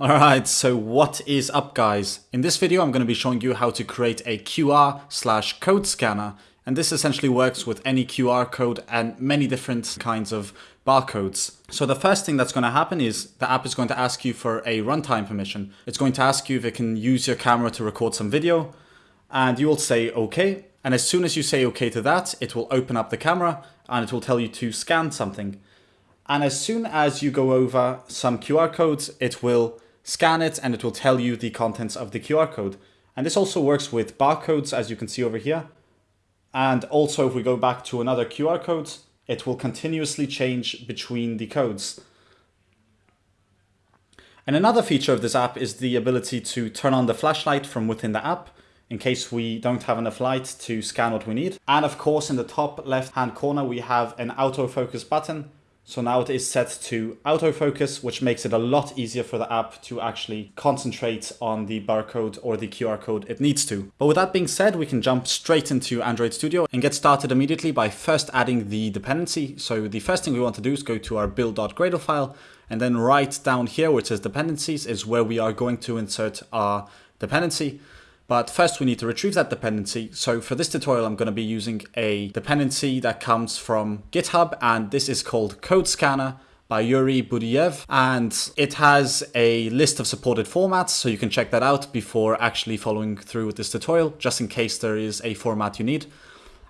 Alright, so what is up guys? In this video I'm going to be showing you how to create a QR slash code scanner and this essentially works with any QR code and many different kinds of barcodes. So the first thing that's going to happen is the app is going to ask you for a runtime permission. It's going to ask you if it can use your camera to record some video and you will say okay and as soon as you say okay to that it will open up the camera and it will tell you to scan something. And as soon as you go over some QR codes it will scan it and it will tell you the contents of the QR code. And this also works with barcodes as you can see over here. And also if we go back to another QR code, it will continuously change between the codes. And another feature of this app is the ability to turn on the flashlight from within the app in case we don't have enough light to scan what we need. And of course, in the top left hand corner, we have an autofocus button so now it is set to autofocus, which makes it a lot easier for the app to actually concentrate on the barcode or the QR code it needs to. But with that being said, we can jump straight into Android Studio and get started immediately by first adding the dependency. So the first thing we want to do is go to our build.gradle file and then right down here which says dependencies is where we are going to insert our dependency. But first we need to retrieve that dependency. So for this tutorial, I'm going to be using a dependency that comes from GitHub and this is called Code Scanner by Yuriy Budiyev and it has a list of supported formats so you can check that out before actually following through with this tutorial just in case there is a format you need.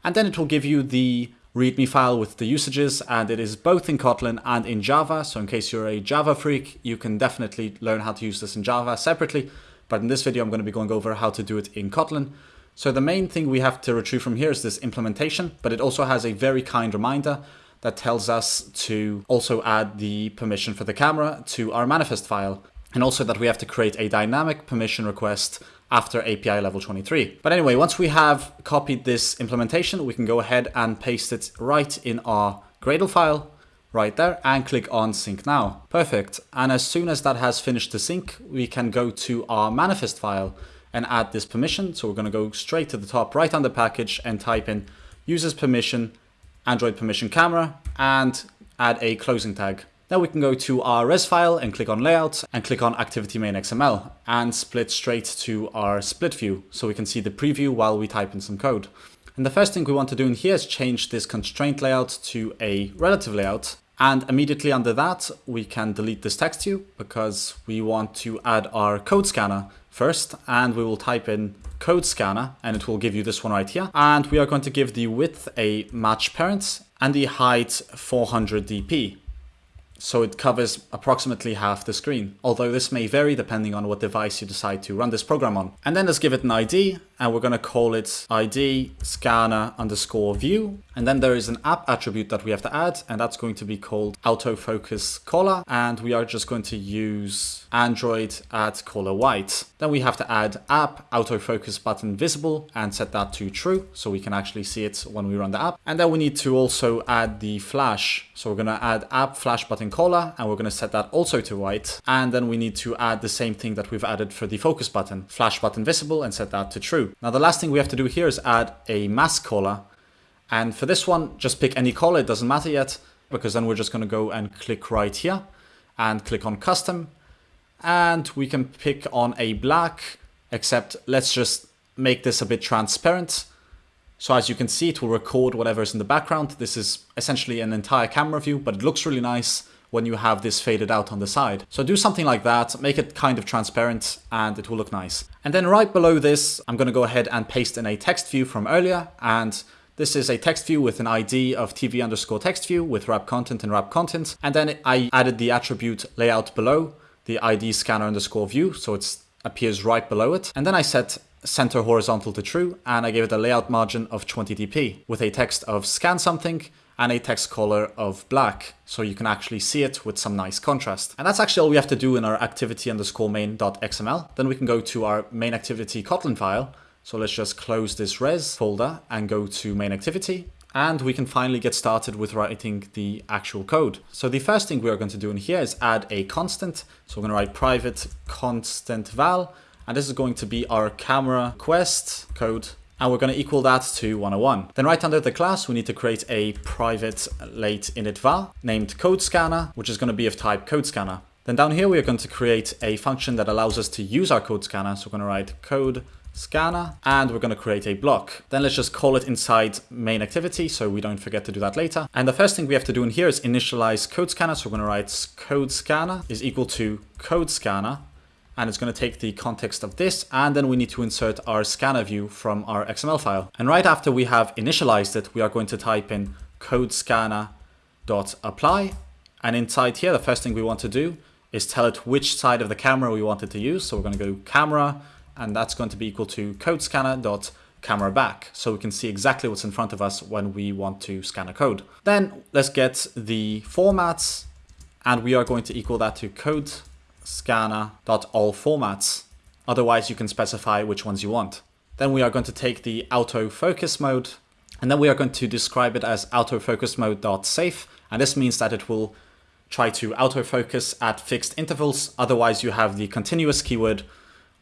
And then it will give you the README file with the usages and it is both in Kotlin and in Java. So in case you're a Java freak, you can definitely learn how to use this in Java separately. But in this video, I'm going to be going over how to do it in Kotlin. So the main thing we have to retrieve from here is this implementation, but it also has a very kind reminder that tells us to also add the permission for the camera to our manifest file. And also that we have to create a dynamic permission request after API level 23. But anyway, once we have copied this implementation, we can go ahead and paste it right in our Gradle file right there and click on sync now. Perfect. And as soon as that has finished the sync, we can go to our manifest file and add this permission. So we're going to go straight to the top right under package and type in uses permission, Android permission camera, and add a closing tag. Now we can go to our res file and click on layout and click on activity main XML and split straight to our split view so we can see the preview while we type in some code. And the first thing we want to do in here is change this constraint layout to a relative layout and immediately under that, we can delete this text view because we want to add our code scanner first and we will type in code scanner and it will give you this one right here. And we are going to give the width a match parent and the height 400 dp so it covers approximately half the screen, although this may vary depending on what device you decide to run this program on. And then let's give it an ID, and we're going to call it ID scanner underscore view. And then there is an app attribute that we have to add, and that's going to be called autofocus color, and we are just going to use Android at color white. Then we have to add app autofocus button visible and set that to true, so we can actually see it when we run the app. And then we need to also add the flash. So we're going to add app flash button color and we're going to set that also to white. And then we need to add the same thing that we've added for the focus button, flash button visible and set that to true. Now the last thing we have to do here is add a mask color. And for this one, just pick any caller, it doesn't matter yet, because then we're just going to go and click right here and click on custom. And we can pick on a black, except let's just make this a bit transparent. So as you can see, it will record whatever is in the background. This is essentially an entire camera view, but it looks really nice when you have this faded out on the side. So do something like that, make it kind of transparent and it will look nice. And then right below this, I'm gonna go ahead and paste in a text view from earlier and this is a text view with an ID of TV underscore text view with wrap content and wrap content. And then I added the attribute layout below the ID scanner underscore view. So it appears right below it. And then I set center horizontal to true and I gave it a layout margin of 20 dp with a text of scan something and a text color of black, so you can actually see it with some nice contrast. And that's actually all we have to do in our activity underscore main.xml. Then we can go to our main activity Kotlin file. So let's just close this res folder and go to main activity. And we can finally get started with writing the actual code. So the first thing we are going to do in here is add a constant. So we're going to write private constant val, and this is going to be our camera request code and we're going to equal that to 101. Then right under the class, we need to create a private late init var named code scanner, which is going to be of type code scanner. Then down here, we are going to create a function that allows us to use our code scanner. So we're going to write code scanner and we're going to create a block. Then let's just call it inside main activity so we don't forget to do that later. And the first thing we have to do in here is initialize code scanner. So we're going to write code scanner is equal to code scanner and it's going to take the context of this and then we need to insert our scanner view from our XML file. And right after we have initialized it, we are going to type in code scanner dot apply and inside here the first thing we want to do is tell it which side of the camera we want it to use. So we're going to go camera and that's going to be equal to code scanner dot camera back so we can see exactly what's in front of us when we want to scan a code. Then let's get the formats and we are going to equal that to code scanner dot all formats. Otherwise you can specify which ones you want. Then we are going to take the autofocus mode and then we are going to describe it as autofocus mode dot safe and this means that it will try to autofocus at fixed intervals. Otherwise you have the continuous keyword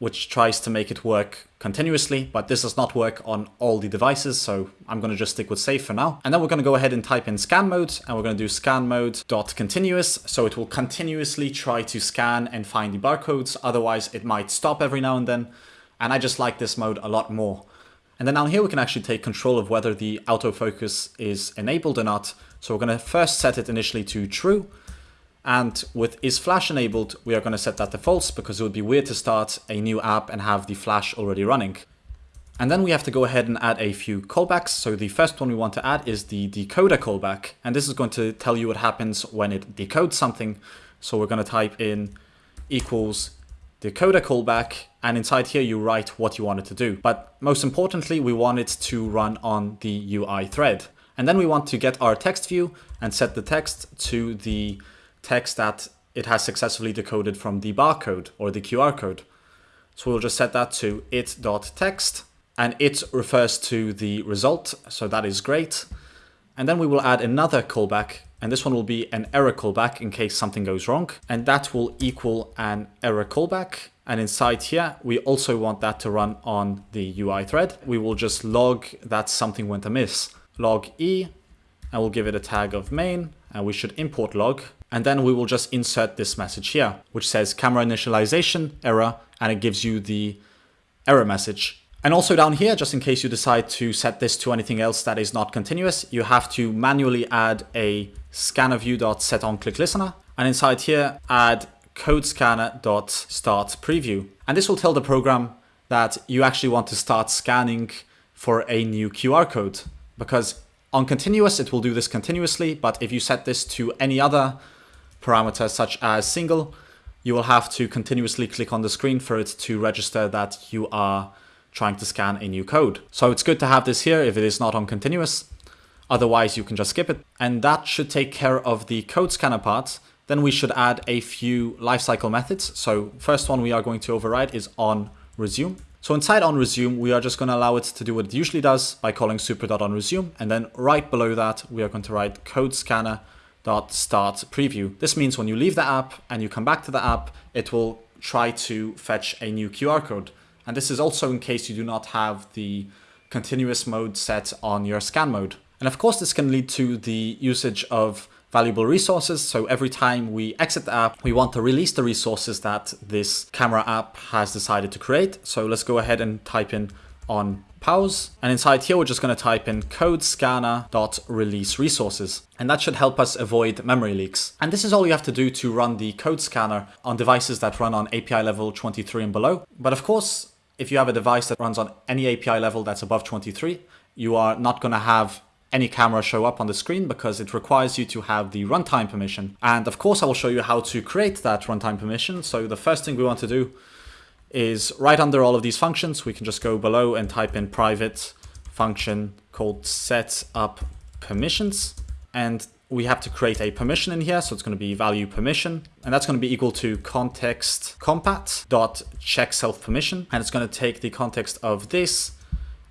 which tries to make it work continuously, but this does not work on all the devices, so I'm going to just stick with safe for now. And then we're going to go ahead and type in scan mode, and we're going to do scan mode dot continuous, so it will continuously try to scan and find the barcodes, otherwise it might stop every now and then, and I just like this mode a lot more. And then down here we can actually take control of whether the autofocus is enabled or not. So we're going to first set it initially to true, and with is flash enabled, we are going to set that to false because it would be weird to start a new app and have the flash already running. And then we have to go ahead and add a few callbacks. So the first one we want to add is the decoder callback. And this is going to tell you what happens when it decodes something. So we're going to type in equals decoder callback. And inside here, you write what you want it to do. But most importantly, we want it to run on the UI thread. And then we want to get our text view and set the text to the text that it has successfully decoded from the barcode or the QR code. So we'll just set that to it.text and it refers to the result. So that is great. And then we will add another callback and this one will be an error callback in case something goes wrong. And that will equal an error callback. And inside here, we also want that to run on the UI thread. We will just log that something went amiss. Log E, and we'll give it a tag of main, and we should import log and then we will just insert this message here, which says camera initialization error, and it gives you the error message. And also down here, just in case you decide to set this to anything else that is not continuous, you have to manually add a scannerview.setOnClickListener. And inside here, add codescanner.startPreview. And this will tell the program that you actually want to start scanning for a new QR code. Because on continuous, it will do this continuously, but if you set this to any other parameter such as single, you will have to continuously click on the screen for it to register that you are trying to scan a new code. So it's good to have this here if it is not on continuous. Otherwise, you can just skip it. And that should take care of the code scanner part. Then we should add a few lifecycle methods. So first one we are going to override is on resume. So inside on resume, we are just going to allow it to do what it usually does by calling super.onResume. And then right below that, we are going to write code scanner dot. This means when you leave the app and you come back to the app, it will try to fetch a new QR code. And this is also in case you do not have the continuous mode set on your scan mode. And of course, this can lead to the usage of valuable resources. So every time we exit the app, we want to release the resources that this camera app has decided to create. So let's go ahead and type in on pause. And inside here, we're just going to type in code scanner dot release resources. And that should help us avoid memory leaks. And this is all you have to do to run the code scanner on devices that run on API level 23 and below. But of course, if you have a device that runs on any API level that's above 23, you are not going to have any camera show up on the screen because it requires you to have the runtime permission. And of course, I will show you how to create that runtime permission. So the first thing we want to do is right under all of these functions, we can just go below and type in private function called set up permissions. And we have to create a permission in here. So it's going to be value permission, and that's going to be equal to context compat dot check self permission. And it's going to take the context of this.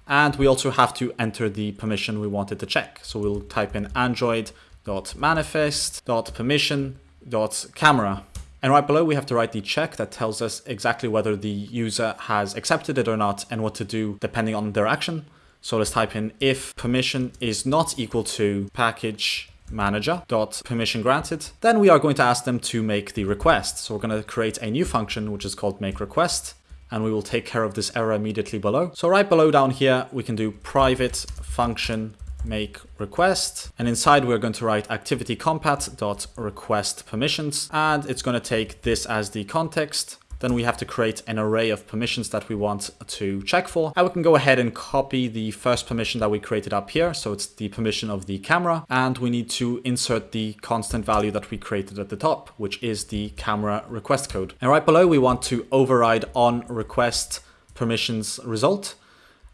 And we also have to enter the permission we wanted to check. So we'll type in android dot manifest dot permission dot camera and right below, we have to write the check that tells us exactly whether the user has accepted it or not and what to do depending on their action. So let's type in if permission is not equal to package manager dot permission granted. Then we are going to ask them to make the request. So we're going to create a new function which is called make request and we will take care of this error immediately below. So right below down here, we can do private function make request. And inside we're going to write activity compat dot request permissions. And it's going to take this as the context then we have to create an array of permissions that we want to check for. And we can go ahead and copy the first permission that we created up here. So it's the permission of the camera. And we need to insert the constant value that we created at the top, which is the camera request code. And right below, we want to override on request permissions result.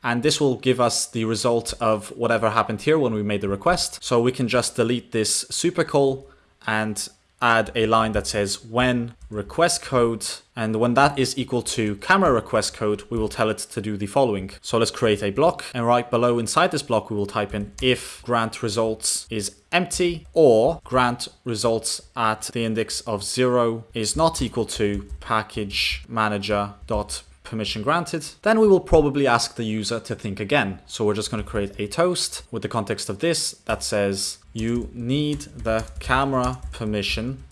And this will give us the result of whatever happened here when we made the request. So we can just delete this super call and add a line that says when request code and when that is equal to camera request code we will tell it to do the following. So let's create a block and right below inside this block we will type in if grant results is empty or grant results at the index of zero is not equal to package manager dot permission granted, then we will probably ask the user to think again. So we're just going to create a toast with the context of this that says you need the camera permission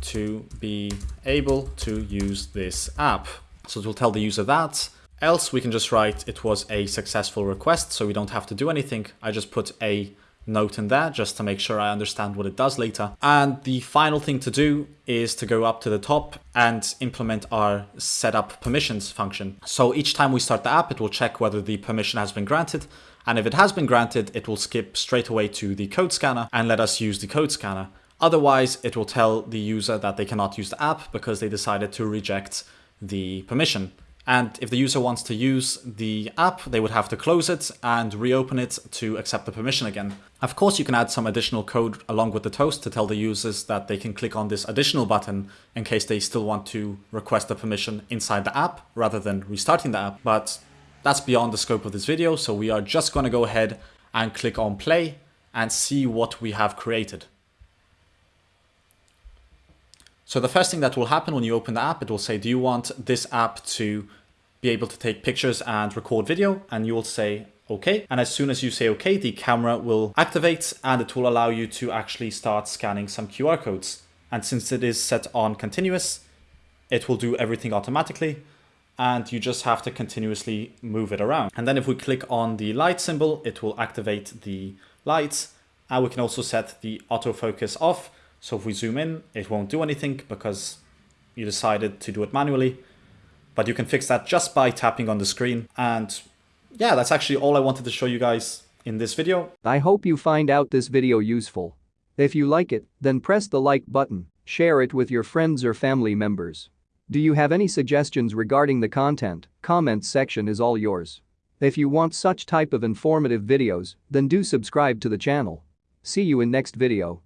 to be able to use this app. So it will tell the user that. Else we can just write it was a successful request so we don't have to do anything. I just put a note in there just to make sure I understand what it does later. And the final thing to do is to go up to the top and implement our setup permissions function. So each time we start the app, it will check whether the permission has been granted. And if it has been granted, it will skip straight away to the code scanner and let us use the code scanner. Otherwise, it will tell the user that they cannot use the app because they decided to reject the permission. And if the user wants to use the app, they would have to close it and reopen it to accept the permission again. Of course, you can add some additional code along with the toast to tell the users that they can click on this additional button in case they still want to request the permission inside the app rather than restarting the app. But that's beyond the scope of this video. So we are just going to go ahead and click on play and see what we have created. So the first thing that will happen when you open the app, it will say, do you want this app to be able to take pictures and record video? And you will say, okay. And as soon as you say okay, the camera will activate and it will allow you to actually start scanning some QR codes. And since it is set on continuous, it will do everything automatically and you just have to continuously move it around. And then if we click on the light symbol, it will activate the lights and we can also set the autofocus off so if we zoom in, it won't do anything because you decided to do it manually. But you can fix that just by tapping on the screen. And yeah, that's actually all I wanted to show you guys in this video. I hope you find out this video useful. If you like it, then press the like button, share it with your friends or family members. Do you have any suggestions regarding the content? Comments section is all yours. If you want such type of informative videos, then do subscribe to the channel. See you in next video.